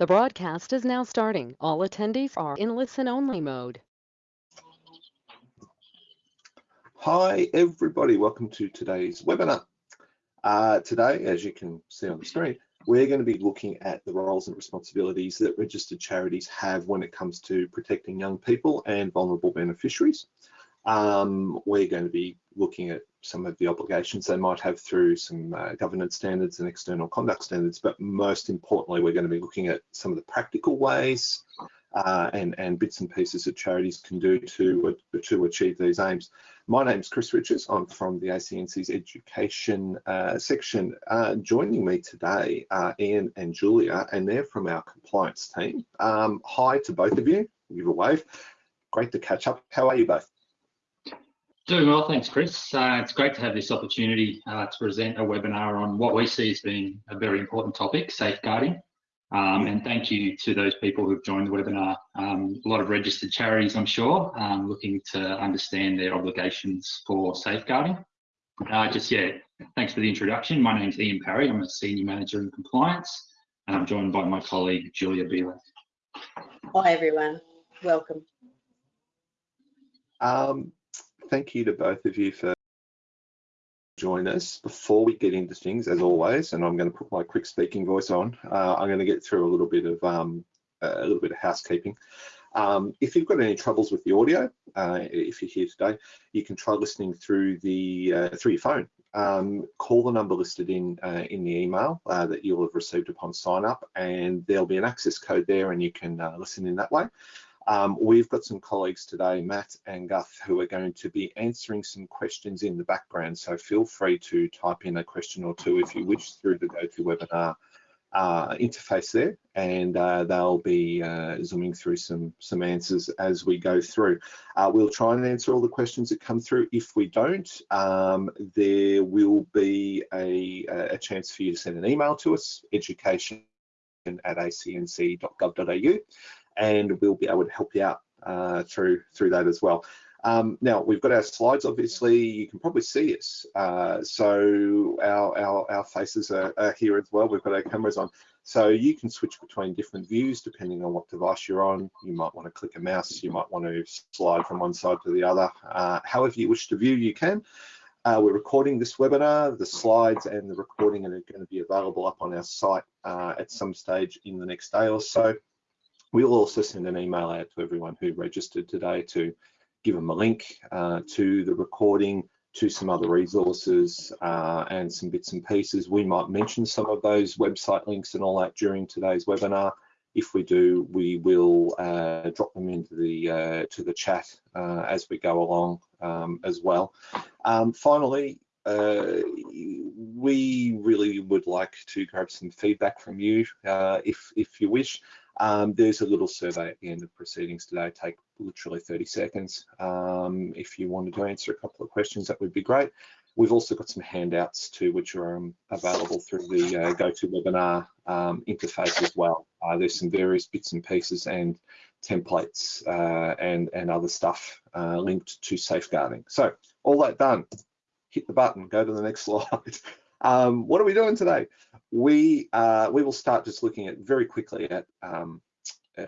The broadcast is now starting. All attendees are in listen-only mode. Hi, everybody. Welcome to today's webinar. Uh, today, as you can see on the screen, we're going to be looking at the roles and responsibilities that registered charities have when it comes to protecting young people and vulnerable beneficiaries. Um, we're going to be looking at some of the obligations they might have through some uh, governance standards and external conduct standards, but most importantly, we're going to be looking at some of the practical ways uh, and, and bits and pieces that charities can do to, to achieve these aims. My name is Chris Richards. I'm from the ACNC's education uh, section. Uh, joining me today are Ian and Julia, and they're from our compliance team. Um, hi to both of you. Give a wave. Great to catch up. How are you both? Doing well, thanks, Chris. Uh, it's great to have this opportunity uh, to present a webinar on what we see as being a very important topic, safeguarding. Um, and thank you to those people who've joined the webinar. Um, a lot of registered charities, I'm sure, um, looking to understand their obligations for safeguarding. Uh, just, yeah, thanks for the introduction. My name's Ian Parry. I'm a Senior Manager in Compliance, and I'm joined by my colleague, Julia Beeler. Hi, everyone. Welcome. Um, thank you to both of you for join us. Before we get into things, as always, and I'm going to put my quick speaking voice on, uh, I'm going to get through a little bit of um, a little bit of housekeeping. Um, if you've got any troubles with the audio, uh, if you're here today, you can try listening through the uh, through your phone. Um, call the number listed in uh, in the email uh, that you'll have received upon sign up, and there'll be an access code there, and you can uh, listen in that way. Um, we've got some colleagues today, Matt and Guth, who are going to be answering some questions in the background. So feel free to type in a question or two if you wish through the GoToWebinar uh, interface there, and uh, they'll be uh, zooming through some some answers as we go through. Uh, we'll try and answer all the questions that come through. If we don't, um, there will be a, a chance for you to send an email to us, education at acnc.gov.au and we'll be able to help you out uh, through through that as well. Um, now we've got our slides. Obviously, you can probably see us. Uh, so our, our our faces are, are, here as well. We've got our cameras on, so you can switch between different views depending on what device you're on. You might want to click a mouse. You might want to slide from one side to the other. Uh, however you wish to view, you can. Uh, we're recording this webinar. The slides and the recording are going to be available up on our site uh, at some stage in the next day or so. We'll also send an email out to everyone who registered today to give them a link uh, to the recording, to some other resources uh, and some bits and pieces. We might mention some of those website links and all that during today's webinar. If we do, we will uh, drop them into the uh, to the chat uh, as we go along um, as well. Um, finally, uh, we really would like to grab some feedback from you uh, if if you wish. Um, there's a little survey at the end of proceedings today, take literally 30 seconds. Um, if you wanted to answer a couple of questions, that would be great. We've also got some handouts too, which are um, available through the uh, GoToWebinar um, interface as well. Uh, there's some various bits and pieces and templates uh, and, and other stuff uh, linked to safeguarding. So all that done, hit the button, go to the next slide. Um, what are we doing today? We uh, we will start just looking at very quickly at um, uh,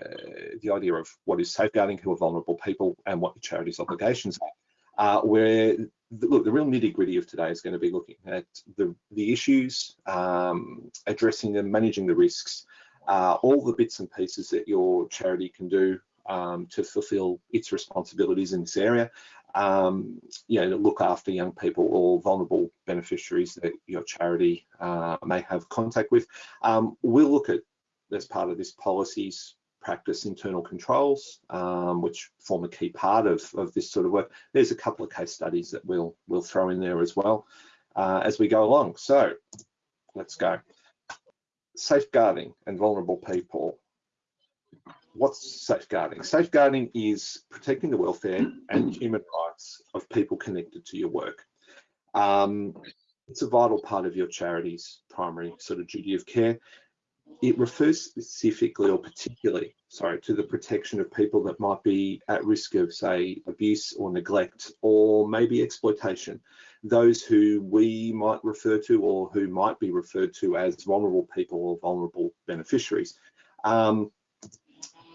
the idea of what is safeguarding, who are vulnerable people, and what the charity's obligations are. Uh, where the, look, the real nitty gritty of today is going to be looking at the the issues, um, addressing them, managing the risks, uh, all the bits and pieces that your charity can do um, to fulfill its responsibilities in this area, um, you know, look after young people or vulnerable beneficiaries that your charity uh, may have contact with. Um, we'll look at, as part of this policies, practice internal controls, um, which form a key part of, of this sort of work. There's a couple of case studies that we'll, we'll throw in there as well uh, as we go along. So let's go. Safeguarding and vulnerable people what's safeguarding? Safeguarding is protecting the welfare and human rights of people connected to your work. Um, it's a vital part of your charity's primary sort of duty of care. It refers specifically or particularly, sorry, to the protection of people that might be at risk of, say, abuse or neglect or maybe exploitation. Those who we might refer to or who might be referred to as vulnerable people or vulnerable beneficiaries. Um,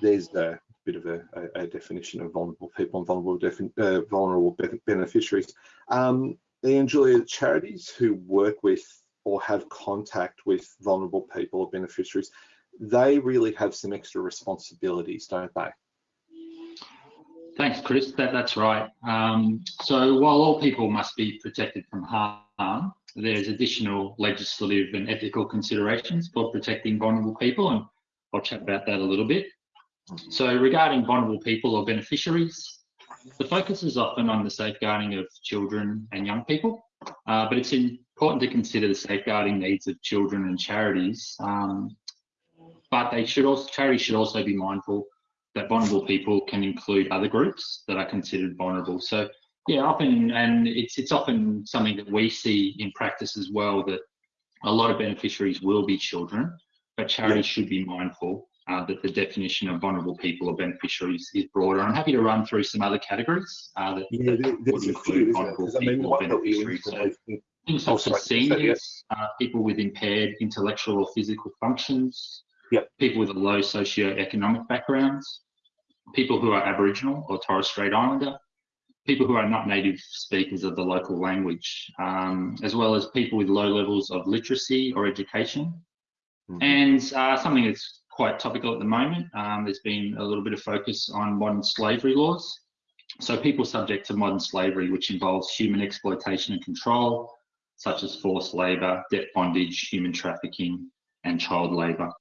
there's a bit of a, a, a, definition of vulnerable people and vulnerable, uh, vulnerable beneficiaries. Um, and Julia, charities who work with or have contact with vulnerable people or beneficiaries, they really have some extra responsibilities, don't they? Thanks, Chris. That, that's right. Um, so while all people must be protected from harm, there's additional legislative and ethical considerations for protecting vulnerable people, and I'll chat about that a little bit. So regarding vulnerable people or beneficiaries, the focus is often on the safeguarding of children and young people, uh, but it's important to consider the safeguarding needs of children and charities. Um, but they should also charities should also be mindful that vulnerable people can include other groups that are considered vulnerable. So yeah, often, and it's it's often something that we see in practice as well that a lot of beneficiaries will be children, but charities yeah. should be mindful uh, that the definition of vulnerable people or beneficiaries is broader. I'm happy to run through some other categories uh, that, yeah, that would include vulnerable I mean, people or beneficiaries. So things such as seniors, uh, people with impaired intellectual or physical functions, yep. people with a low socio-economic backgrounds, people who are Aboriginal or Torres Strait Islander, people who are not native speakers of the local language, um, as well as people with low levels of literacy or education. Mm -hmm. And uh, something that's quite topical at the moment, um, there's been a little bit of focus on modern slavery laws. So people subject to modern slavery, which involves human exploitation and control, such as forced labour, debt bondage, human trafficking, and child labour.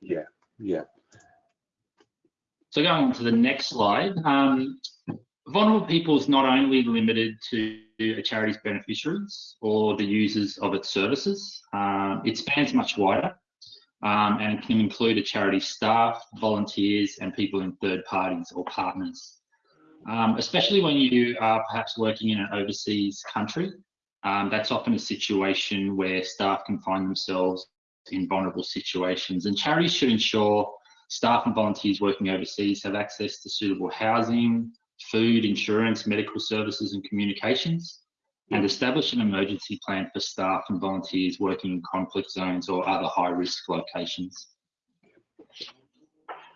Yeah, yeah. So going on to the next slide, um, vulnerable people is not only limited to a charity's beneficiaries or the users of its services, um, it spans much wider um, and can include a charity staff, volunteers, and people in third parties or partners. Um, especially when you are perhaps working in an overseas country, um, that's often a situation where staff can find themselves in vulnerable situations and charities should ensure Staff and volunteers working overseas have access to suitable housing, food, insurance, medical services and communications, and establish an emergency plan for staff and volunteers working in conflict zones or other high risk locations.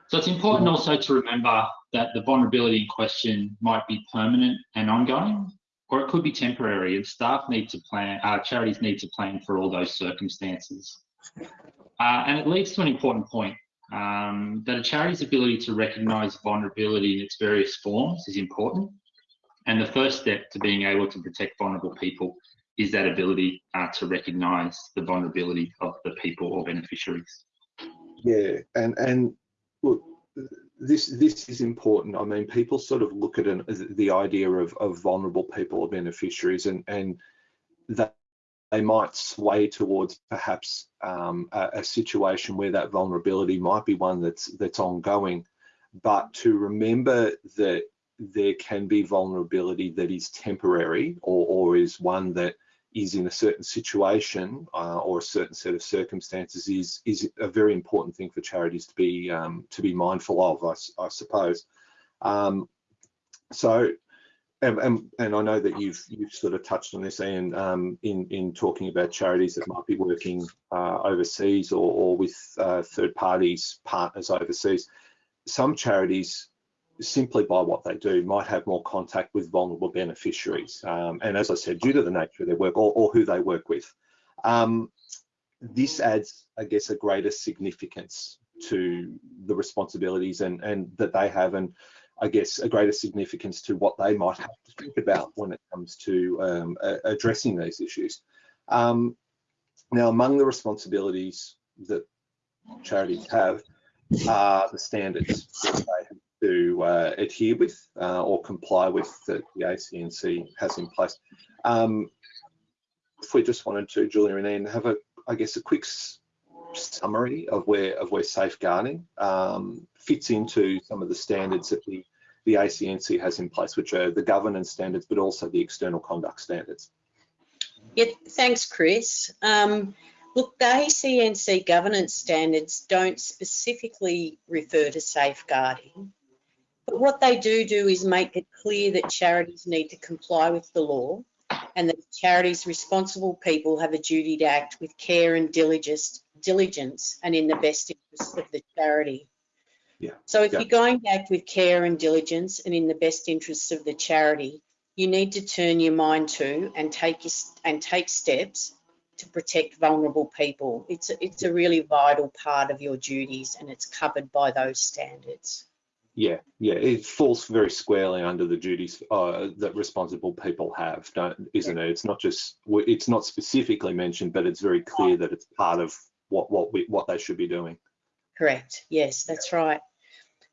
So it's important also to remember that the vulnerability in question might be permanent and ongoing, or it could be temporary, and staff need to plan, uh, charities need to plan for all those circumstances. Uh, and it leads to an important point um, that a charity's ability to recognise vulnerability in its various forms is important. And the first step to being able to protect vulnerable people is that ability uh, to recognise the vulnerability of the people or beneficiaries. Yeah, and and look, this this is important. I mean, people sort of look at an, the idea of, of vulnerable people or beneficiaries, and and that they might sway towards perhaps um, a, a, situation where that vulnerability might be one that's that's ongoing. But to remember that there can be vulnerability that is temporary or, or is one that is in a certain situation uh, or a certain set of circumstances is is a very important thing for charities to be um, to be mindful of, I, I suppose. Um, so and, and, and, I know that you've you've sort of touched on this, Ian, um, in in talking about charities that might be working uh, overseas or, or with uh, third parties, partners overseas. Some charities, simply by what they do, might have more contact with vulnerable beneficiaries, um, and as I said, due to the nature of their work or, or who they work with, um, this adds, I guess, a greater significance to the responsibilities and and that they have and I guess, a greater significance to what they might have to think about when it comes to um, addressing these issues. Um, now, among the responsibilities that charities have are the standards that they to uh, adhere with uh, or comply with that the ACNC has in place. Um, if we just wanted to, Julia and Ian, have a, I guess, a quick summary of where of where safeguarding um, fits into some of the standards that the the ACNC has in place, which are the governance standards, but also the external conduct standards. Yeah, thanks, Chris. Um, look, the ACNC governance standards don't specifically refer to safeguarding, but what they do do is make it clear that charities need to comply with the law and that charities responsible people have a duty to act with care and diligence diligence and in the best interest of the charity. Yeah, So if yeah. you're going to act with care and diligence and in the best interests of the charity, you need to turn your mind to and take your, and take steps to protect vulnerable people. It's a, it's a really vital part of your duties and it's covered by those standards. Yeah, yeah, it falls very squarely under the duties uh, that responsible people have, don't, isn't it? It's not just, it's not specifically mentioned, but it's very clear that it's part of what what we what they should be doing. Correct. Yes, that's right.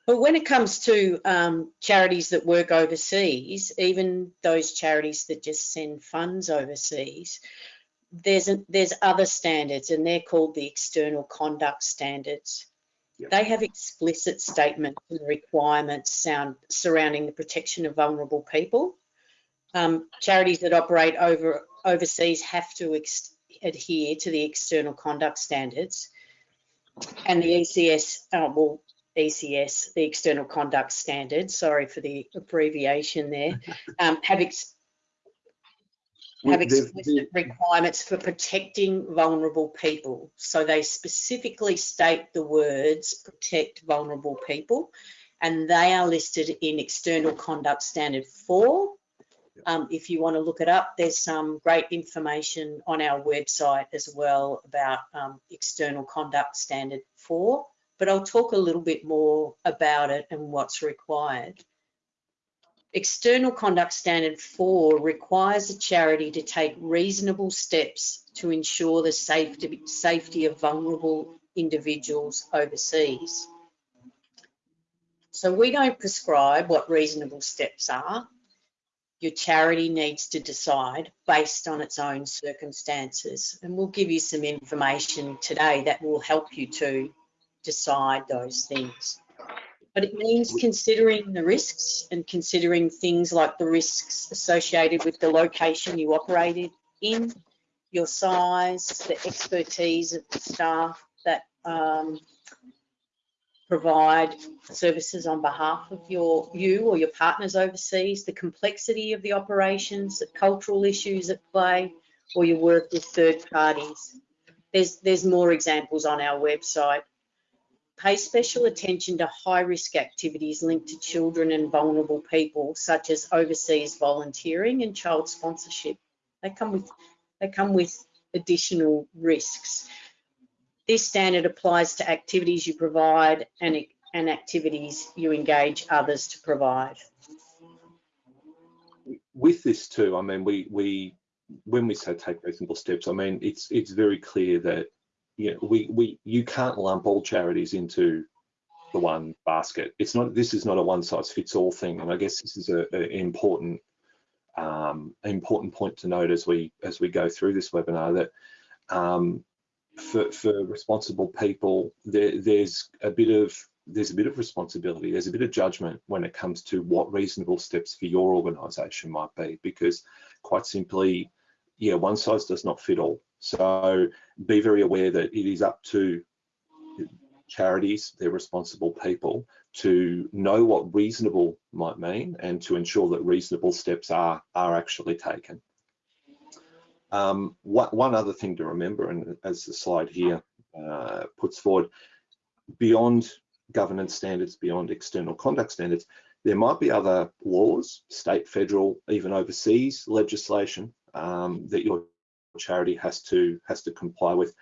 But when it comes to um, charities that work overseas, even those charities that just send funds overseas, there's a, there's other standards, and they're called the external conduct standards. Yep. They have explicit statements and requirements sound, surrounding the protection of vulnerable people. Um, charities that operate over overseas have to adhere to the external conduct standards and the ECS, uh, well, ECS, the External Conduct Standards, sorry for the abbreviation there, um, have, ex- have explicit requirements for protecting vulnerable people. So they specifically state the words protect vulnerable people, and they are listed in External Conduct Standard 4. Um, if you want to look it up, there's some great information on our website as well about um, External Conduct Standard 4, but I'll talk a little bit more about it and what's required. External Conduct Standard 4 requires a charity to take reasonable steps to ensure the safety, safety of vulnerable individuals overseas. So we don't prescribe what reasonable steps are. Your charity needs to decide based on its own circumstances. And we'll give you some information today that will help you to decide those things. But it means considering the risks and considering things like the risks associated with the location you operated in, your size, the expertise of the staff that um, provide services on behalf of your you or your partners overseas, the complexity of the operations, the cultural issues at play, or your work with third parties. There's there's more examples on our website. Pay special attention to high risk activities linked to children and vulnerable people, such as overseas volunteering and child sponsorship. They come with they come with additional risks. This standard applies to activities you provide and, and activities you engage others to provide. With this too, I mean, we we when we say take reasonable steps, I mean it's it's very clear that you know, we we you can't lump all charities into the one basket. It's not this is not a one size fits all thing, and I guess this is a, a important um, important point to note as we as we go through this webinar that um, for for responsible people there, there's a bit of there's a bit of responsibility there's a bit of judgment when it comes to what reasonable steps for your organization might be because quite simply yeah one size does not fit all so be very aware that it is up to charities they're responsible people to know what reasonable might mean and to ensure that reasonable steps are are actually taken. Um, what, one other thing to remember, and as the slide here uh, puts forward, beyond governance standards, beyond external conduct standards, there might be other laws, state, federal, even overseas legislation um, that your charity has to has to comply with.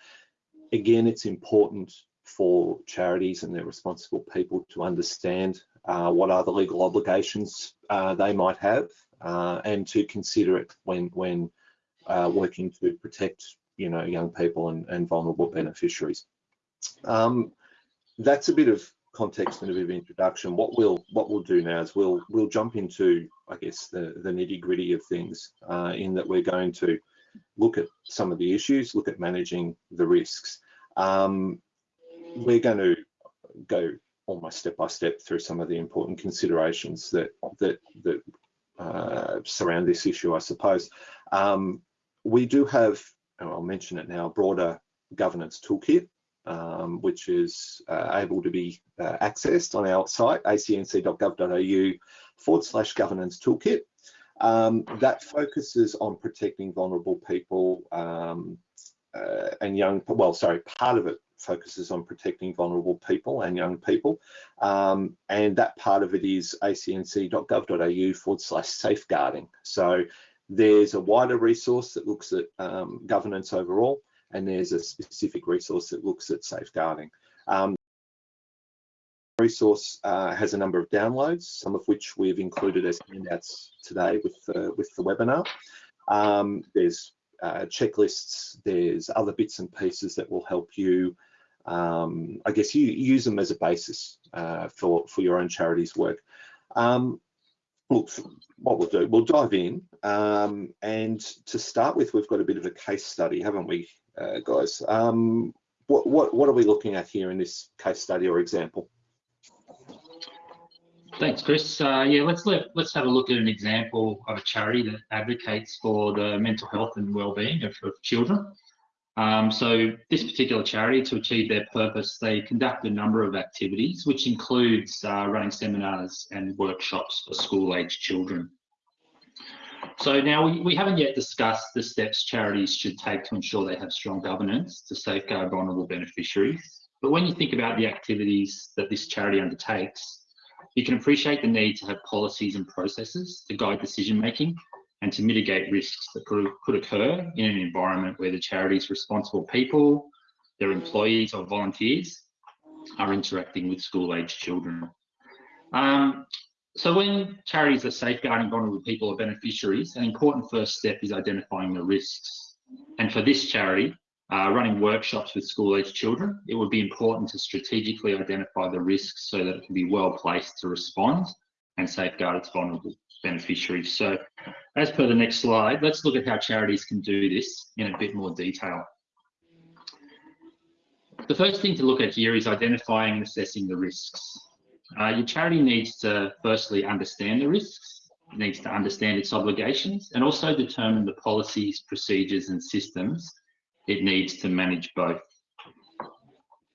Again, it's important for charities and their responsible people to understand uh, what are the legal obligations uh, they might have uh, and to consider it when when uh, working to protect, you know, young people and, and vulnerable beneficiaries. Um, that's a bit of context and a bit of introduction. What we'll what we'll do now is we'll we'll jump into, I guess, the the nitty gritty of things. Uh, in that we're going to look at some of the issues, look at managing the risks. Um, we're going to go almost step by step through some of the important considerations that that that uh, surround this issue, I suppose. Um, we do have, and I'll mention it now, a broader governance toolkit, um, which is uh, able to be uh, accessed on our site, acnc.gov.au forward slash governance toolkit. Um, that focuses on protecting vulnerable people um, uh, and young, well, sorry, part of it focuses on protecting vulnerable people and young people. Um, and that part of it is acnc.gov.au forward slash safeguarding. So there's a wider resource that looks at um, governance overall, and there's a specific resource that looks at safeguarding. Resource uh, has a number of downloads, some of which we've included as handouts today with the, with the webinar. Um, there's uh, checklists, there's other bits and pieces that will help you, um, I guess you use them as a basis uh, for, for your own charity's work. Um, look, what we'll do, we'll dive in. Um, and to start with, we've got a bit of a case study, haven't we, uh, guys? Um, what, what, what are we looking at here in this case study or example? Thanks, Chris. Uh, yeah, let's let, let's have a look at an example of a charity that advocates for the mental health and well-being of, of children. Um, so this particular charity, to achieve their purpose, they conduct a number of activities, which includes uh, running seminars and workshops for school-aged children. So now we, we haven't yet discussed the steps charities should take to ensure they have strong governance to safeguard vulnerable beneficiaries. But when you think about the activities that this charity undertakes, you can appreciate the need to have policies and processes to guide decision making and to mitigate risks that could, occur in an environment where the charity's responsible people, their employees or volunteers are interacting with school-aged children. Um, so when charities are safeguarding vulnerable people or beneficiaries, an important first step is identifying the risks. And for this charity, uh, running workshops with school-aged children, it would be important to strategically identify the risks so that it can be well placed to respond and safeguard its vulnerable beneficiaries. So as per the next slide, let's look at how charities can do this in a bit more detail. The first thing to look at here is identifying and assessing the risks. Uh, your charity needs to firstly understand the risks, needs to understand its obligations, and also determine the policies, procedures, and systems it needs to manage both.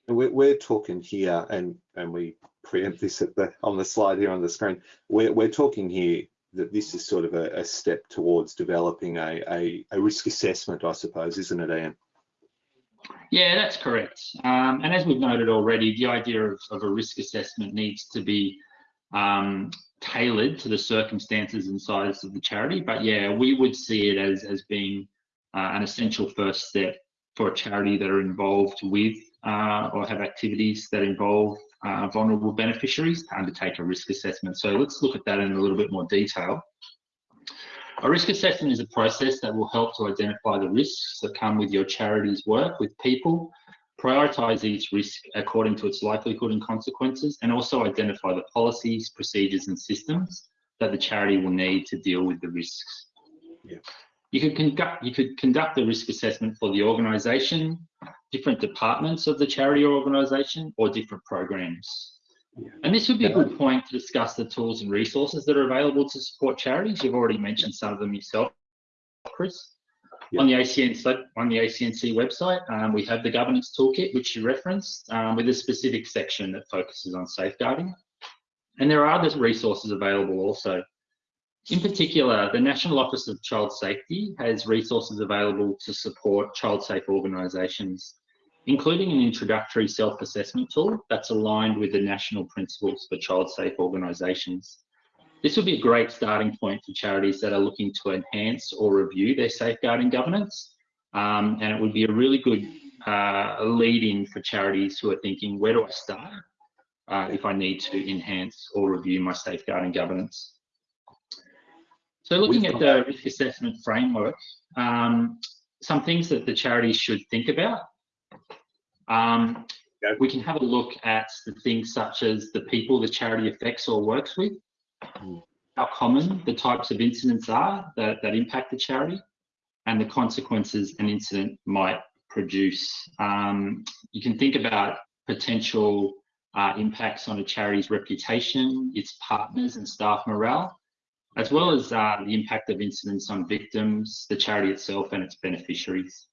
We're, we're talking here, and and we preempt this at the on the slide here on the screen. We're we're talking here that this is sort of a, a step towards developing a, a, a risk assessment, I suppose, isn't it, Ian? Yeah, that's correct. Um, and as we've noted already, the idea of, of a risk assessment needs to be um, tailored to the circumstances and size of the charity. But yeah, we would see it as, as being uh, an essential first step for a charity that are involved with uh, or have activities that involve uh, vulnerable beneficiaries to undertake a risk assessment. So let's look at that in a little bit more detail. A risk assessment is a process that will help to identify the risks that come with your charity's work with people, prioritise each risk according to its likelihood and consequences, and also identify the policies, procedures and systems that the charity will need to deal with the risks. Yeah. You could conduct you could conduct a risk assessment for the organisation, different departments of the charity or organisation, or different programs. Yeah. And this would be a good point to discuss the tools and resources that are available to support charities. You've already mentioned some of them yourself, Chris. Yeah. On the ACN on the ACNC website, um, we have the governance toolkit, which you referenced, um, with a specific section that focuses on safeguarding. And there are other resources available also. In particular, the National Office of Child Safety has resources available to support child safe organisations, including an introductory self-assessment tool that's aligned with the national principles for child safe organisations. This would be a great starting point for charities that are looking to enhance or review their safeguarding governance. Um, and it would be a really good uh, lead in for charities who are thinking, where do I start uh, if I need to enhance or review my safeguarding governance? So looking at the risk assessment framework, um, some things that the charities should think about. Um. We can have a look at the things such as the people the charity affects or works with, Mm. how common the types of incidents are that, that impact the charity, and the consequences an incident might produce. Um, you can think about potential uh, impacts on a charity's reputation, its partners and staff morale, as well as uh, the impact of incidents on victims, the charity itself and its beneficiaries.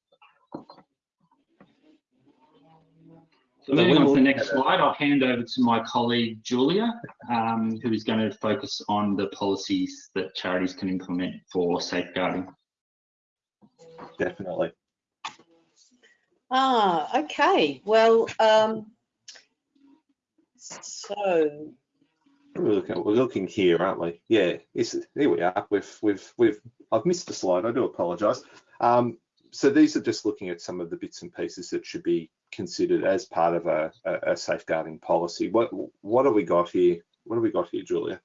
So moving on to the next slide, I'll hand over to my colleague Julia, um, who is going to focus on the policies that charities can implement for safeguarding. Definitely. Ah, okay. Well, um, so We're looking, we're looking here, aren't we? Yeah, here we are. We've, we've, we've, I've missed a slide. I do apologise. Um, so these are just looking at some of the bits and pieces that should be considered as part of a, a, a safeguarding policy. What, what have we got here? What have we got here, Julia?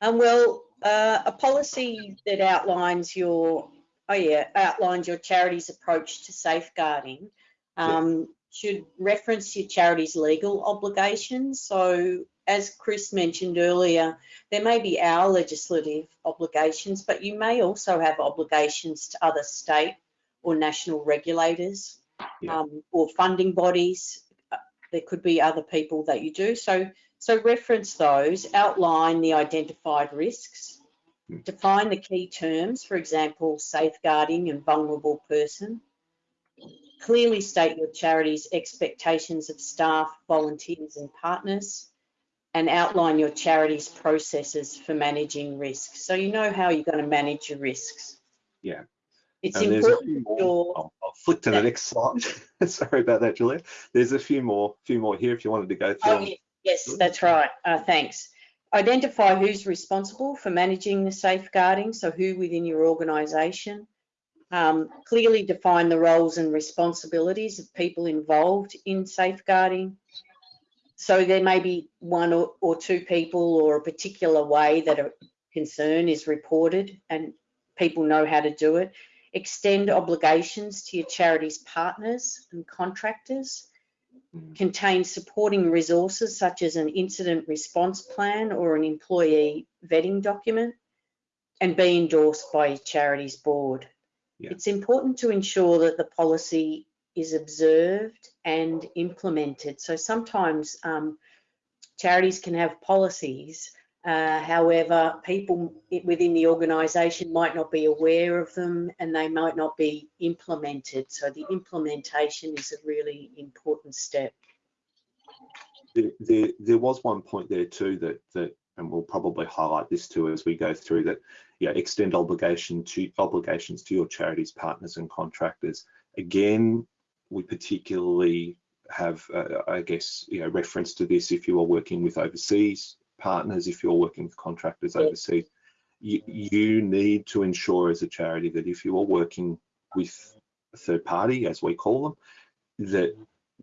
Um, well, uh, a policy that outlines your, oh yeah, outlines your charity's approach to safeguarding um, should reference your charity's legal obligations. So as Chris mentioned earlier, there may be our legislative obligations, but you may also have obligations to other state or national regulators Yeah. um, or funding bodies. Uh, There could be other people that you do. So so reference those, outline the identified risks, Hmm. define the key terms, for example, safeguarding and vulnerable person. Clearly state your charity's expectations of staff, volunteers and partners and outline your charity's processes for managing risks. So you know how you're going to manage your risks. Yeah. It's And important more. your I'll, I'll flick to the next slide. Sorry about that, Julia. There's a few more, few more here if you wanted to go through. Oh, them. yes, that's right. Uh, thanks. Identify who's responsible for managing the safeguarding, so who within your organisation. Um, clearly define the roles and responsibilities of people involved in safeguarding. So there may be one or, or two people or a particular way that a concern is reported and people know how to do it. Extend obligations to your charity's partners and contractors mm. contain supporting resources such as an incident response plan or an employee vetting document and be endorsed by your charity's board. Yeah. It's important to ensure that the policy is observed and implemented. So sometimes um, charities can have policies, uh, however, people within the organisation might not be aware of them and they might not be implemented. So the implementation is a really important step. There, there, there was one point there too that, that, and we'll probably highlight this too as we go through that, yeah, extend obligation to obligations to your charities, partners and contractors. Again, we particularly have, uh, I guess, you know, reference to this if you are working with overseas partners, if you're working with contractors overseas, you, you need to ensure as a charity that if you are working with a third party, as we call them, that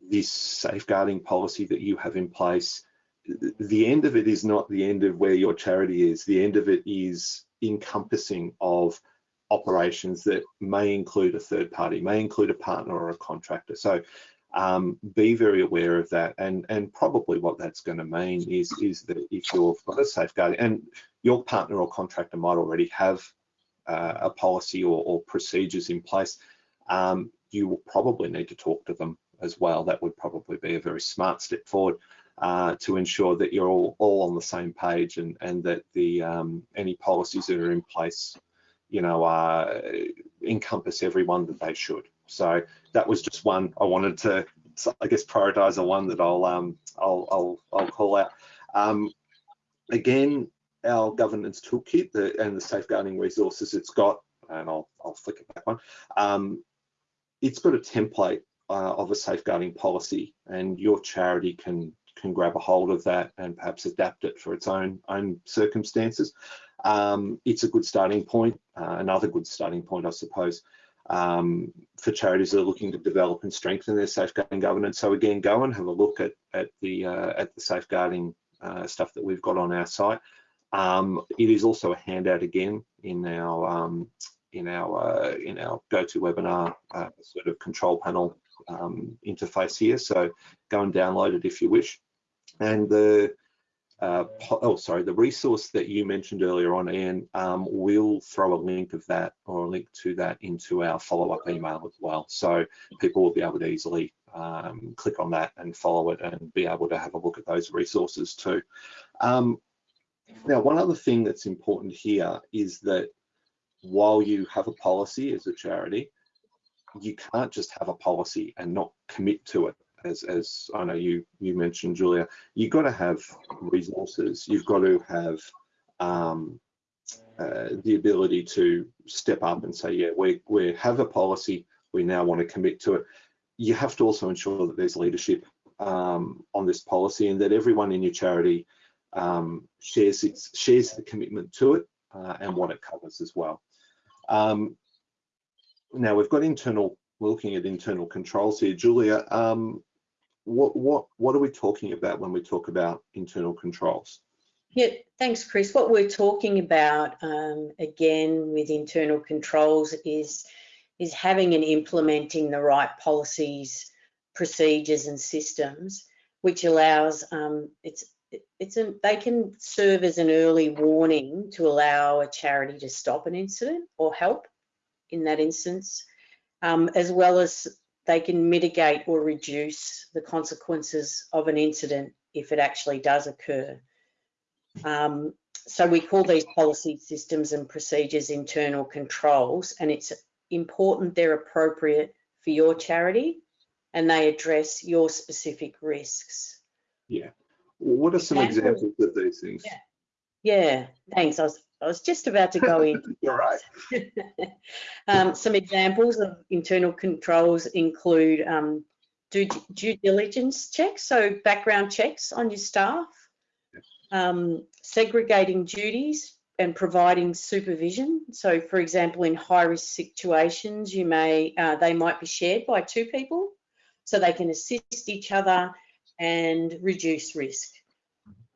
this safeguarding policy that you have in place, the end of it is not the end of where your charity is. The end of it is encompassing of operations that may include a third party, may include a partner or a contractor. So um, be very aware of that. And, and probably what that's going to mean is, is that if you've got a safeguarding and your partner or contractor might already have uh, a policy or, or procedures in place, um, you will probably need to talk to them as well. That would probably be a very smart step forward uh, to ensure that you're all, all on the same page and, and that the um, any policies that are in place, you know, uh, encompass everyone that they should. So that was just one I wanted to, I guess, prioritize the one that I'll um, I'll, I'll I'll call out. Um, again, our governance toolkit the, and the safeguarding resources it's got, and I'll I'll flick it back on. Um, it's got a template uh, of a safeguarding policy, and your charity can can grab a hold of that and perhaps adapt it for its own own circumstances. Um, it's a good starting point. Uh, another good starting point, I suppose, um, for charities that are looking to develop and strengthen their safeguarding governance. So again, go and have a look at at the uh, at the safeguarding uh, stuff that we've got on our site. Um, it is also a handout again in our um, in our uh, in our GoToWebinar uh, sort of control panel um, interface here. So go and download it if you wish. And the uh, oh sorry, the resource that you mentioned earlier on, Ian, um, we'll throw a link of that or a link to that into our follow-up email as well. So people will be able to easily um, click on that and follow it and be able to have a look at those resources too. Um, now, one other thing that's important here is that while you have a policy as a charity, you can't just have a policy and not commit to it. As, as I know you you mentioned, Julia, you've got to have resources. You've got to have um, uh, the ability to step up and say, yeah, we we have a policy. We now want to commit to it. you have to also ensure that there's leadership um, on this policy and that everyone in your charity um, shares its, shares the commitment to it uh, and what it covers as well. Um, now we've got internal, we're looking at internal controls here. Julia, um, what what what are we talking about when we talk about internal controls? Yeah, thanks, Chris. What we're talking about, um, again, with internal controls is, is having and implementing the right policies, procedures and systems, which allows, um, it's, it's a, they can serve as an early warning to allow a charity to stop an incident or help in that instance, um, as well as they can mitigate or reduce the consequences of an incident if it actually does occur. Um, so we call these policy systems and procedures internal controls, and it's important they're appropriate for your charity and they address your specific risks. Yeah. What are some Examples? of these things? Yeah. Yeah, thanks. I was, I was just about to go in. You're right. um, some examples of internal controls include um, due, due diligence checks, so background checks on your staff, um, segregating duties and providing supervision. So, for example, in high risk situations, you may uh, they might be shared by two people, so they can assist each other and reduce risk.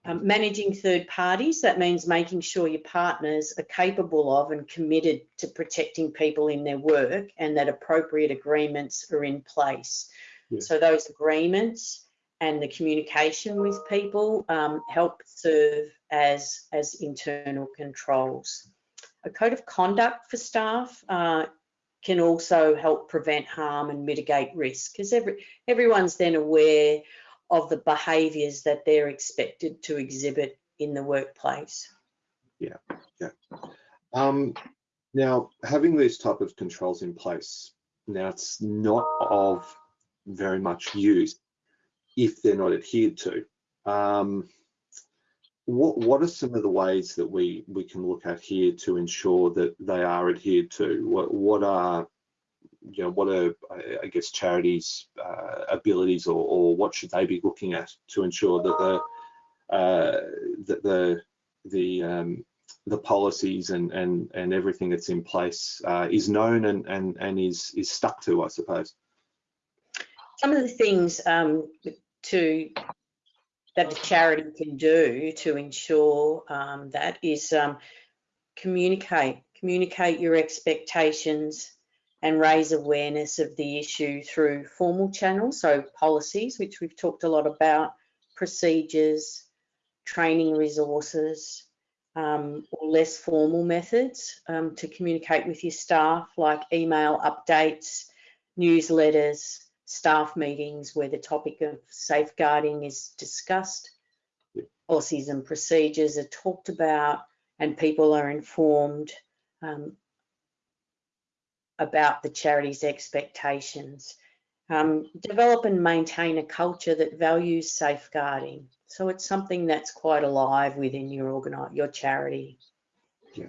Um, managing third parties, that means making sure your partners are capable of and committed to protecting people in their work and that appropriate agreements are in place. Yeah. So those agreements and the communication with people um, help serve as, as internal controls. A code of conduct for staff uh, can also help prevent harm and mitigate risk because every, everyone's then aware of the behaviours that they're expected to exhibit in the workplace. Yeah, yeah. Um, now, having these type of controls in place, now it's not of very much use if they're not adhered to. Um, what what are some of the ways that we we can look at here to ensure that they are adhered to? What what are you know what are I- guess charities' uh, abilities or, or what should they be looking at to ensure that the uh, that the the um, the policies and and and everything that's in place uh, is known and and and is is stuck to, I suppose. Some of the things um, to that the charity can do to ensure um, that is um, communicate, communicate your expectations and raise awareness of the issue through formal channels, so policies, which we've talked a lot about, procedures, training resources, um, or less formal methods um, to communicate with your staff, like email updates, newsletters, staff meetings where the topic of safeguarding is discussed, policies and procedures are talked about, and people are informed um, about the charity's expectations. Um, develop and maintain a culture that values safeguarding. So it's something that's quite alive within your organi- your charity. Yeah.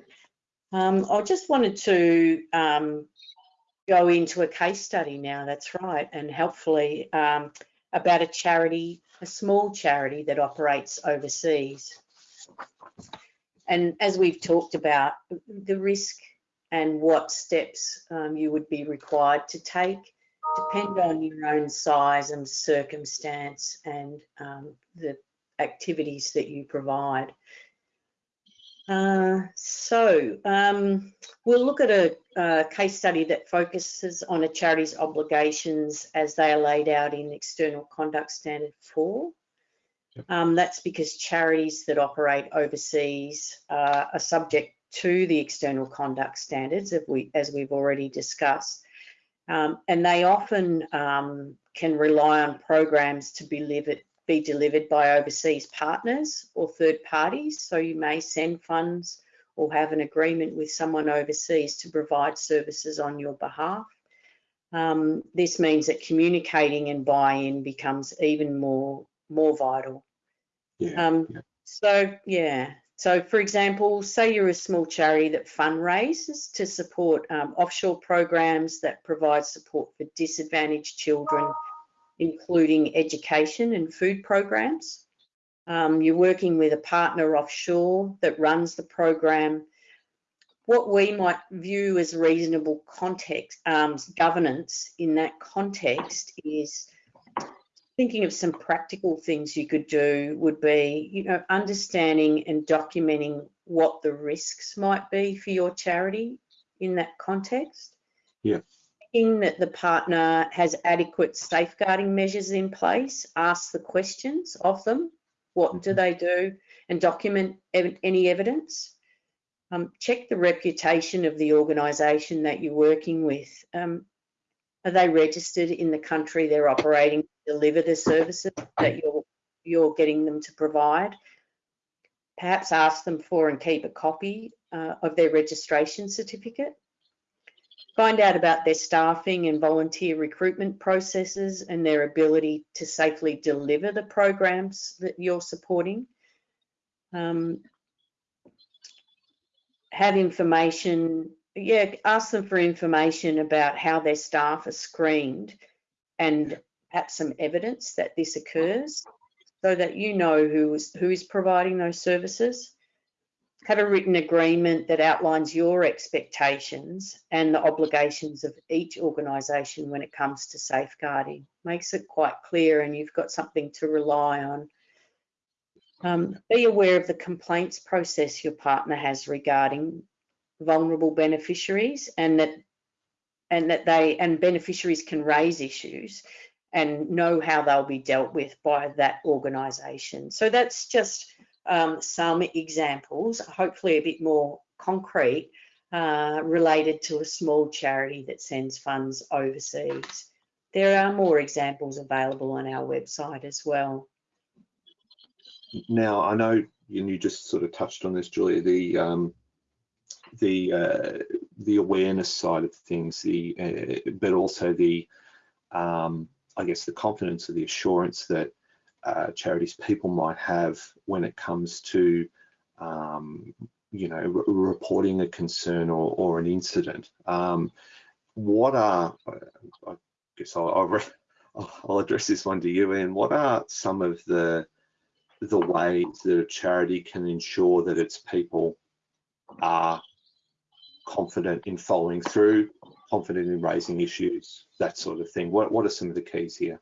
Um, I just wanted to um, go into a case study now, that's right, and helpfully um, about a charity, a small charity that operates overseas. And as we've talked about, the risk and what steps um, you would be required to take depend on your own size and circumstance and um, the activities that you provide. Uh, so um, we'll look at a, a, case study that focuses on a charity's obligations as they are laid out in External Conduct Standard 4. Um, that's because charities that operate overseas uh, are subject to the external conduct standards, as, we, as we've already discussed. Um, and they often um, can rely on programs to be delivered, be delivered by overseas partners or third parties. So you may send funds or have an agreement with someone overseas to provide services on your behalf. Um, this means that communicating and buy-in becomes even more more vital. Yeah. Um, yeah. So yeah, So, for example, say you're a small charity that fundraises to support um, offshore programs that provide support for disadvantaged children, including education and food programs. Um, you're working with a partner offshore that runs the program. What we might view as reasonable context um, governance in that context is thinking of some practical things you could do would be, you know, understanding and documenting what the risks might be for your charity in that context. Yeah. In that the partner has adequate safeguarding measures in place, ask the questions of them. What do Mhm. they do? And document ev- any evidence. Um, check the reputation of the organisation that you're working with. Um, are they registered in the country they're operating deliver the services that you're you're getting them to provide? Perhaps ask them for and keep a copy uh, of their registration certificate. Find out about their staffing and volunteer recruitment processes and their ability to safely deliver the programs that you're supporting. Um, have information yeah, ask them for information about how their staff are screened and perhaps some evidence that this occurs so that you know who is, who is providing those services. Have a written agreement that outlines your expectations and the obligations of each organisation when it comes to safeguarding. Makes it quite clear and you've got something to rely on. Um, be aware of the complaints process your partner has regarding vulnerable beneficiaries and that and that they and beneficiaries can raise issues and know how they'll be dealt with by that organisation. So that's just um, some examples, hopefully a bit more concrete, uh, related to a small charity that sends funds overseas. There are more examples available on our website as well. Now, I know you just sort of touched on this, Julia, the um, the uh, the awareness side of things, the uh, but also the um, I guess the confidence or the assurance that uh, charities people might have when it comes to um, you know re reporting a concern or, or an incident. Um, what are I guess I'll, I'll, address this one to you, and what are some of the the ways that a charity can ensure that its people are confident in following through, confident in raising issues, that sort of thing. What, what are some of the keys here?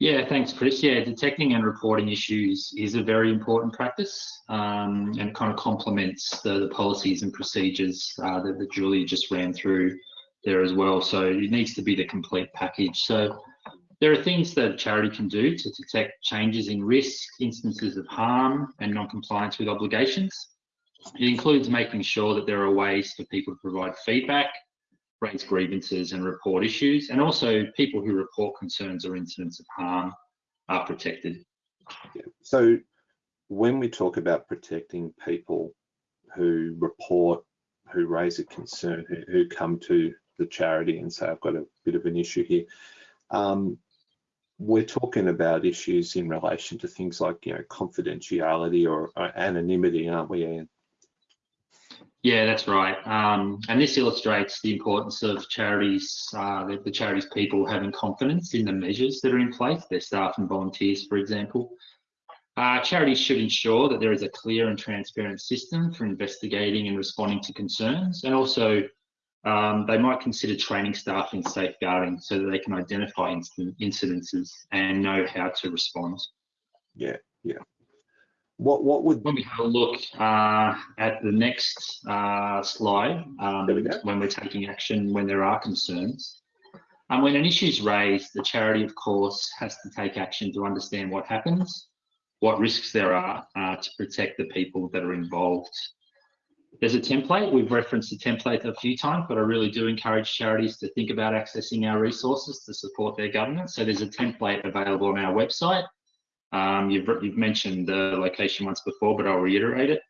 Yeah, thanks, Chris. Yeah, detecting and reporting issues is a very important practice um, and kind of complements the, the policies and procedures uh, that, that Julia just ran through there as well. So it needs to be the complete package. So there are things that a charity can do to detect changes in risk, instances of harm and non-compliance with obligations. It includes making sure that there are ways for people to provide feedback, raise grievances and report issues, and also people who report concerns or incidents of harm are protected. So when we talk about protecting people who report, who raise a concern, who, who come to the charity and say, I've got a bit of an issue here, um, we're talking about issues in relation to things like, you know, confidentiality or, or anonymity, aren't we? Yeah, that's right. Um, and this illustrates the importance of charities, uh, the, the, charities people having confidence in the measures that are in place, their staff and volunteers, for example. Uh, charities should ensure that there is a clear and transparent system for investigating and responding to concerns. And also, um, they might consider training staff in safeguarding so that they can identify incident, incidences and know how to respond. Yeah, yeah. What what would when we have a look uh, at the next uh, slide um, we when we're taking action when there are concerns and when an issue is raised the charity of course has to take action to understand what happens what risks there are uh, to protect the people that are involved. There's a template. We've referenced the template a few times but i really do encourage charities to think about accessing our resources to support their governance so there's a template available on our website um, you've, you've mentioned the location once before, but I'll reiterate it.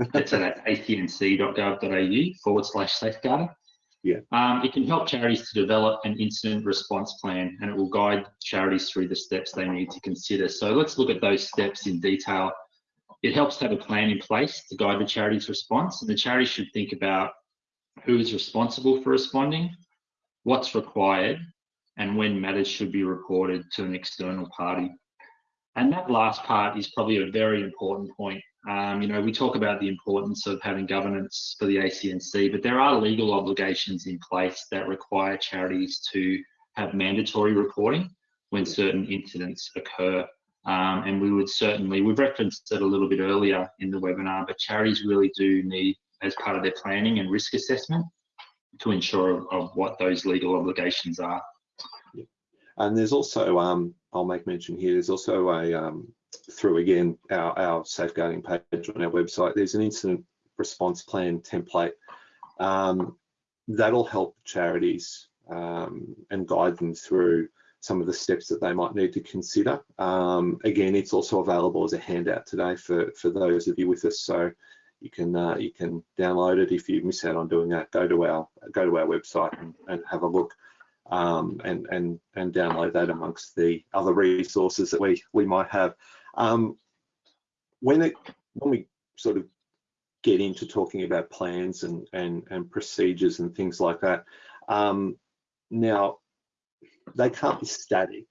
It's at acnc.gov.au forward slash safeguarding. Yeah. Um, it can help charities to develop an incident response plan and it will guide charities through the steps they need to consider. So let's look at those steps in detail. It helps to have a plan in place to guide the charity's response, and the charity should think about who is responsible for responding, what's required, and when matters should be reported to an external party. And that last part is probably a very important point. Um, you know, we talk about the importance of having governance for the ACNC, but there are legal obligations in place that require charities to have mandatory reporting when certain incidents occur. Um, and we would certainly, we've referenced it a little bit earlier in the webinar, but charities really do need, as part of their planning and risk assessment, to ensure of, of what those legal obligations are. And there's also, um, I'll make mention here, there's also a, um, through again, our, our safeguarding page on our website, there's an incident response plan template. Um, that'll help charities um, and guide them through some of the steps that they might need to consider. Um, again, it's also available as a handout today for, for those of you with us. So you can uh, you can download it if you miss out on doing that. Go to our go to our website and, and have a look um, and and and download that amongst the other resources that we we might have. Um, when it when we sort of get into talking about plans and and and procedures and things like that, um, now they can't be static.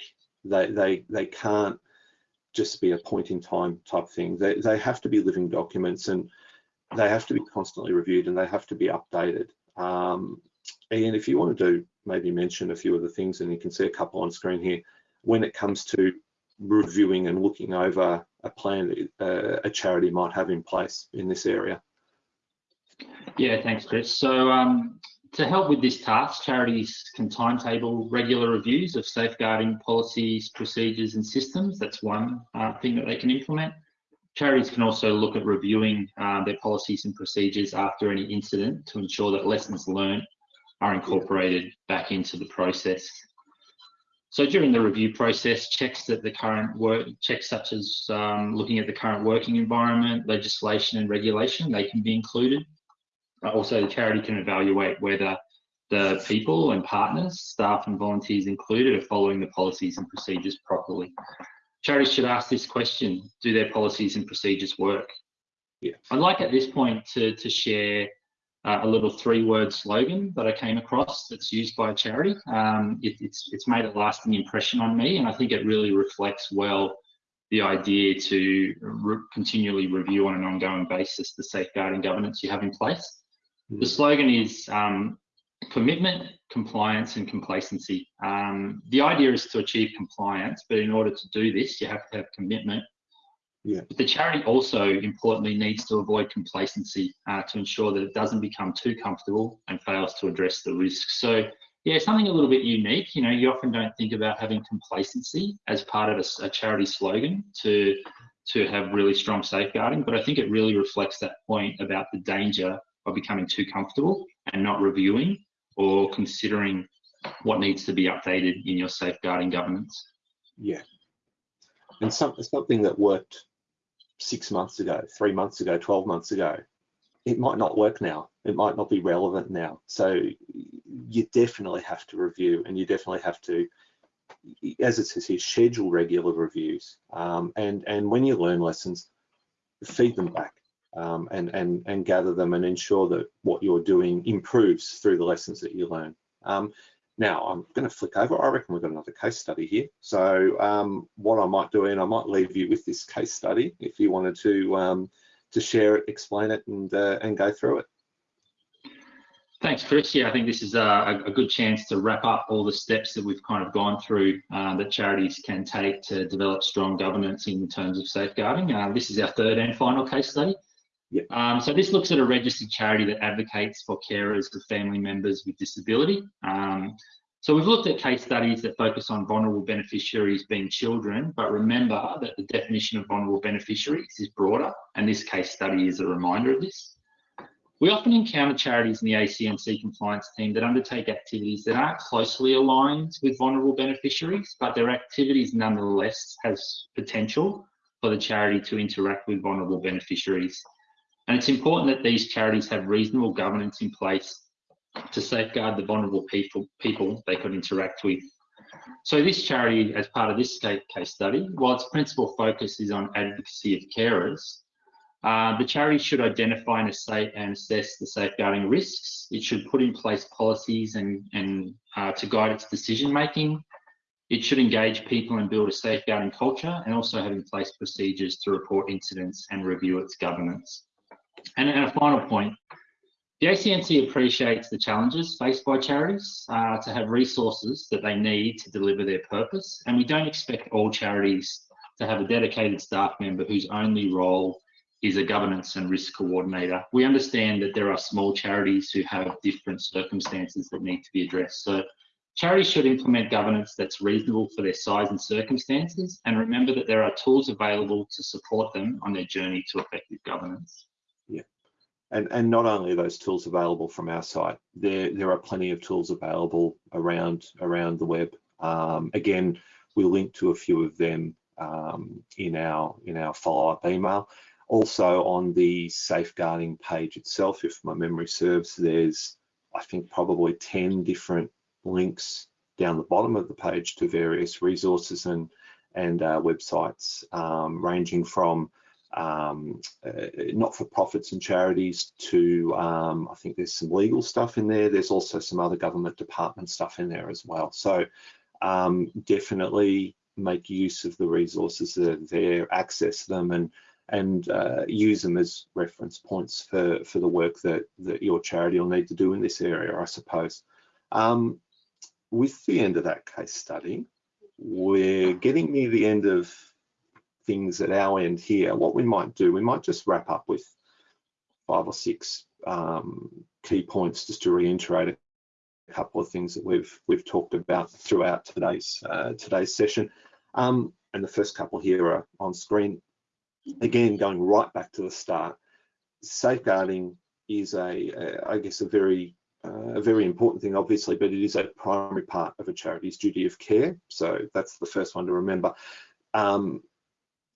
They they they can't just be a point in time type thing. They they have to be living documents and they have to be constantly reviewed and they have to be updated. Um, and if you want to do maybe mention a few of the things, and you can see a couple on screen here, when it comes to reviewing and looking over a plan that uh, a charity might have in place in this area. Yeah, thanks, Chris. So um, to help with this task, charities can timetable regular reviews of safeguarding policies, procedures and systems. That's one uh, thing that they can implement. Charities can also look at reviewing uh, their policies and procedures after any incident to ensure that lessons learned are incorporated back into the process. So during the review process, checks that the current work, checks such as um, looking at the current working environment, legislation and regulation, they can be included. Uh, also, the charity can evaluate whether the people and partners, staff and volunteers included are following the policies and procedures properly. Charities should ask this question, do their policies and procedures work? Yeah. I'd like at this point to, to share uh, a little three-word slogan that I came across that's used by a charity. Um, it, it's it's made a lasting impression on me, and I think it really reflects well the idea to re continually review on an ongoing basis the safeguarding governance you have in place. Mm. The slogan is um, commitment, compliance, and complacency. Um, the idea is to achieve compliance, but in order to do this, you have to have commitment yeah. But the charity also importantly needs to avoid complacency uh, to ensure that it doesn't become too comfortable and fails to address the risks. So yeah, something a little bit unique. You know, you often don't think about having complacency as part of a, a charity slogan to to have really strong safeguarding, but I think it really reflects that point about the danger of becoming too comfortable and not reviewing or considering what needs to be updated in your safeguarding governance. Yeah. And some, something that worked six months ago, three months ago, 12 months ago, it might not work now. It might not be relevant now. So you definitely have to review and you definitely have to, as it says here, schedule regular reviews. Um, and, and when you learn lessons, feed them back um, and, and, and gather them and ensure that what you're doing improves through the lessons that you learn. Um, now I'm going to flick over. I reckon we've got another case study here. So um, what I might do, and I might leave you with this case study if you wanted to um, to share it, explain it, and uh, and go through it. Thanks, Chris. Yeah, I think this is a, a, good chance to wrap up all the steps that we've kind of gone through uh, that charities can take to develop strong governance in terms of safeguarding. Uh, this is our third and final case study. Um, so this looks at a registered charity that advocates for carers of family members with disability. Um, so we've looked at case studies that focus on vulnerable beneficiaries being children, but remember that the definition of vulnerable beneficiaries is broader, and this case study is a reminder of this. We often encounter charities in the ACNC compliance team that undertake activities that aren't closely aligned with vulnerable beneficiaries, but their activities nonetheless has potential for the charity to interact with vulnerable beneficiaries. And it's important that these charities have reasonable governance in place to safeguard the vulnerable people, people they could interact with. So this charity, as part of this case study, while its principal focus is on advocacy of carers, Uh, the charity should identify and assess, the safeguarding risks. It should put in place policies and, and uh, to guide its decision making. It should engage people and build a safeguarding culture and also have in place procedures to report incidents and review its governance. And, and a final point, the ACNC appreciates the challenges faced by charities uh, to have resources that they need to deliver their purpose. And we don't expect all charities to have a dedicated staff member whose only role is a governance and risk coordinator. We understand that there are small charities who have different circumstances that need to be addressed. So charities should implement governance that's reasonable for their size and circumstances and remember that there are tools available to support them on their journey to effective governance. And, and not only are those tools available from our site, there, there are plenty of tools available around, around the web. Um, again, we'll link to a few of them um, in our, in our follow-up email. Also on the safeguarding page itself, if my memory serves, there's, I think, probably 10 different links down the bottom of the page to various resources and, and uh, websites, um, ranging from um, uh, not-for-profits and charities to, um, I think there's some legal stuff in there. There's also some other government department stuff in there as well. So um, definitely make use of the resources that are there, access them and and uh, use them as reference points for, for the work that, that your charity will need to do in this area, I suppose. Um, with the end of that case study, we're getting near the end of things at our end here. What we might do, we might just wrap up with five or six um, key points just to reiterate a couple of things that we've we've talked about throughout today's uh, today's session. Um, and the first couple here are on screen again, going right back to the start, safeguarding is a, a I guess, a very uh, a very important thing, obviously, but it is a primary part of a charity's duty of care. So that's the first one to remember. Um,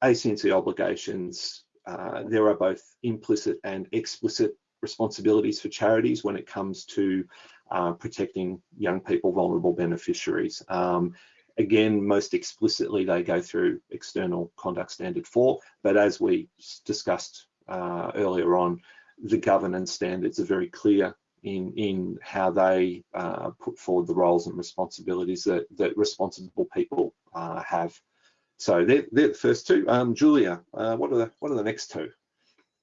ACNC obligations, uh, there are both implicit and explicit responsibilities for charities when it comes to uh, protecting young people, vulnerable beneficiaries. Um, Again, most explicitly, they go through external conduct standard four, but as we discussed uh, earlier on, the governance standards are very clear in, in how they uh, put forward the roles and responsibilities that, that responsible people uh, have. So they're, they're, the first two. Um, Julia, uh, what are the what are the next two?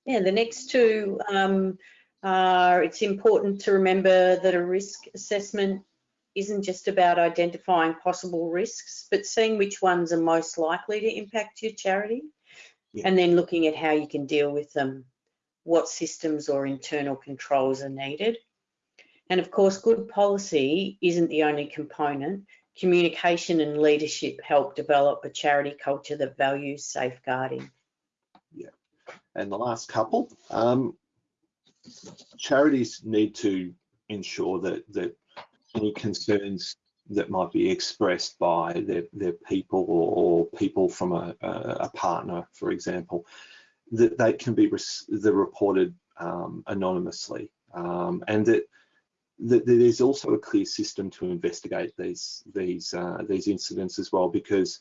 Yeah, the next two um, are it's important to remember that a risk assessment isn't just about identifying possible risks, but seeing which ones are most likely to impact your charity Yeah. and then looking at how you can deal with them, what systems or internal controls are needed. And of course, good policy isn't the only component. Communication and leadership help develop a charity culture that values safeguarding. Yeah, and the last couple, um, charities need to ensure that that any concerns that might be expressed by their, their people or, people from a, a, partner, for example, that they can be the reported um, anonymously, um, and that, that there's also a clear system to investigate these these uh, these incidents as well. Because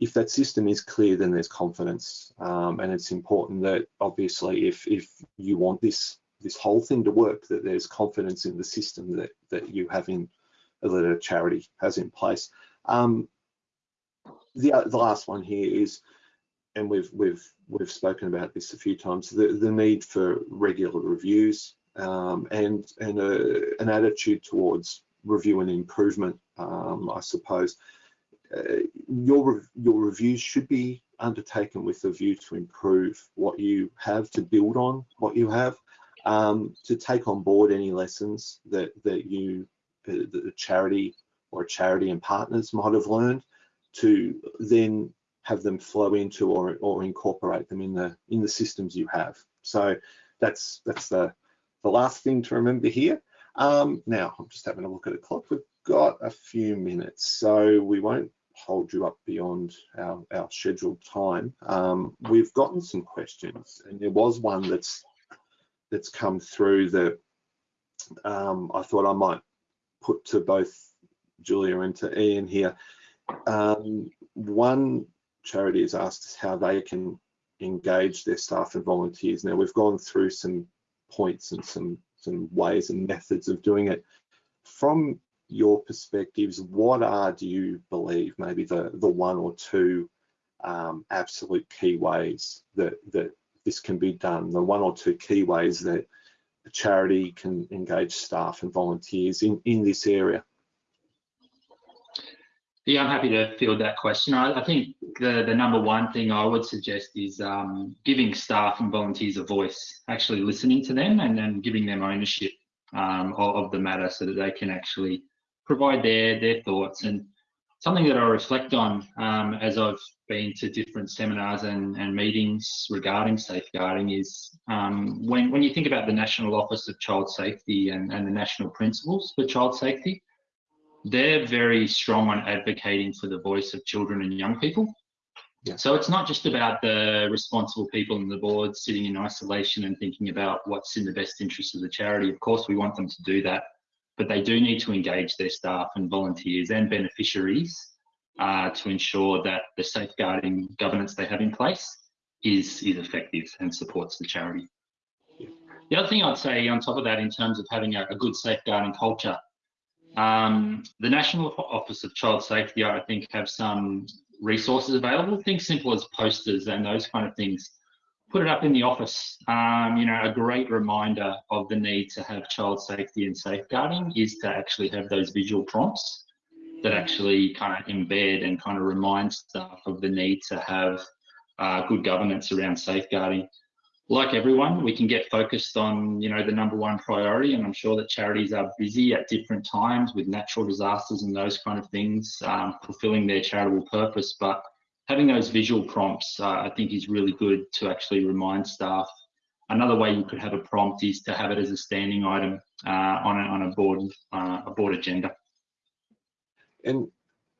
if that system is clear, then there's confidence, um, and it's important that obviously if if you want this this whole thing to work, that there's confidence in the system that that you have in that a charity has in place. Um, the the last one here is, and we've we've we've spoken about this a few times, the the need for regular reviews um, and and a, an attitude towards review and improvement. Um, I suppose uh, your your reviews should be undertaken with a view to improve what you have, to build on what you have um, to take on board any lessons that that you uh, the charity or charity and partners might have learned to then have them flow into or, or incorporate them in the in the systems you have so that's that's the the last thing to remember here um, now i'm just having a look at the clock we've got a few minutes so we won't hold you up beyond our, our scheduled time um, we've gotten some questions and there was one that's that's come through that um, I thought I might put to both Julia and to Ian here. Um, one charity has asked us how they can engage their staff and volunteers. Now we've gone through some points and some some ways and methods of doing it. From your perspectives, what are, do you believe, maybe the the one or two um, absolute key ways that that this can be done? The one or two key ways that a charity can engage staff and volunteers in in this area. Yeah, I'm happy to field that question. I, I think the, the number one thing I would suggest is um, giving staff and volunteers a voice, actually listening to them and then giving them ownership um, of, of, the matter so that they can actually provide their, their thoughts. And something that I reflect on um, as I've been to different seminars and, and meetings regarding safeguarding is um, when, when you think about the National Office of Child Safety and, and the national principles for child safety, they're very strong on advocating for the voice of children and young people. Yeah. So it's not just about the responsible people on the board sitting in isolation and thinking about what's in the best interest of the charity. Of course, we want them to do that, but they do need to engage their staff and volunteers and beneficiaries uh, to ensure that the safeguarding governance they have in place is, is effective and supports the charity. The other thing I'd say on top of that, in terms of having a, a good safeguarding culture, um, the National Office of Child Safety, I think, have some resources available. Things simple as posters and those kind of things. Put it up in the office. Um, you know, a great reminder of the need to have child safety and safeguarding is to actually have those visual prompts that actually kind of embed and kind of remind staff of the need to have uh, good governance around safeguarding like everyone, we can get focused on, you know, the number one priority, and I'm sure that charities are busy at different times with natural disasters and those kind of things, um, fulfilling their charitable purpose. But having those visual prompts, uh, I think, is really good to actually remind staff. Another way you could have a prompt is to have it as a standing item uh, on a, on a board uh, a board agenda. And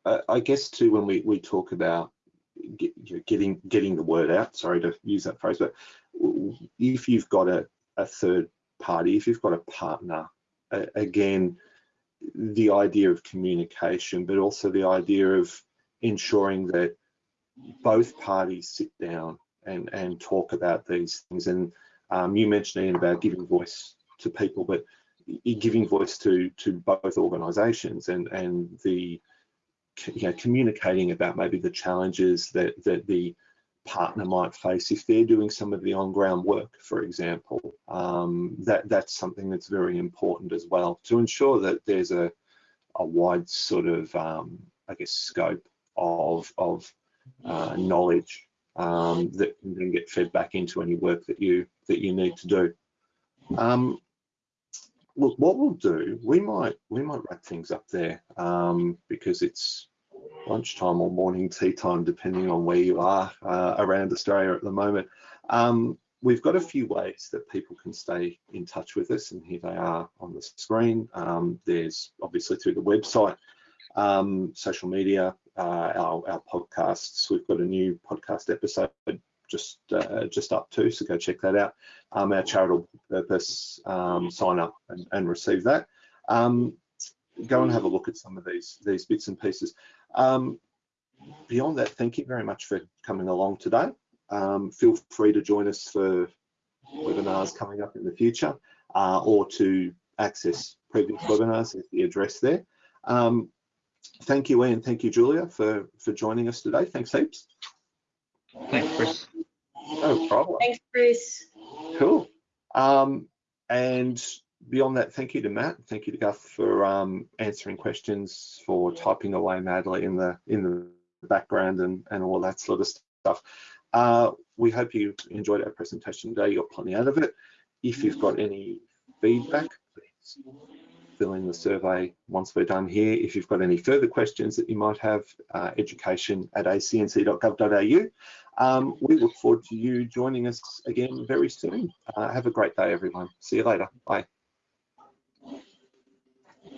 I guess too, when we we talk about getting getting the word out. Sorry to use that phrase, but if you've got a, a third party, if you've got a partner, again, the idea of communication, but also the idea of ensuring that both parties sit down and and talk about these things. And um, you mentioned Ian about giving voice to people, but giving voice to to both organisations and and the you know, communicating about maybe the challenges that, that the partner might face if they're doing some of the on-ground work, for example. Um, that that's something that's very important as well to ensure that there's a a wide sort of um, I guess scope of of uh, knowledge um, that can then get fed back into any work that you that you need to do. Um, look, what we'll do, we might we might wrap things up there um, because it's lunchtime or morning tea time, depending on where you are uh, around Australia at the moment. Um, we've got a few ways that people can stay in touch with us, and here they are on the screen. Um, there's obviously through the website, um, social media, uh, our, our podcasts. We've got a new podcast episode just uh, just up too, so go check that out. Um, our charitable purpose, um, sign up and, and receive that. Um, go and have a look at some of these these bits and pieces. Um, beyond that, thank you very much for coming along today. Um, feel free to join us for webinars coming up in the future uh, or to access previous webinars, there's the address there. Um, thank you, Ian. Thank you, Julia, for, for joining us today. Thanks heaps. Thanks, Chris. No problem. Thanks, Chris. Cool. Um, and beyond that, thank you to Matt. Thank you to Guth for um, answering questions, for typing away madly in the in the background and, and all that sort of stuff. Uh, we hope you enjoyed our presentation today. You got plenty out of it. If you've got any feedback, please fill in the survey once we're done here. If you've got any further questions that you might have, uh, education at acnc.gov.au. Um, we look forward to you joining us again very soon. Uh, have a great day, everyone. See you later. Bye.